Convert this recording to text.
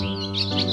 Música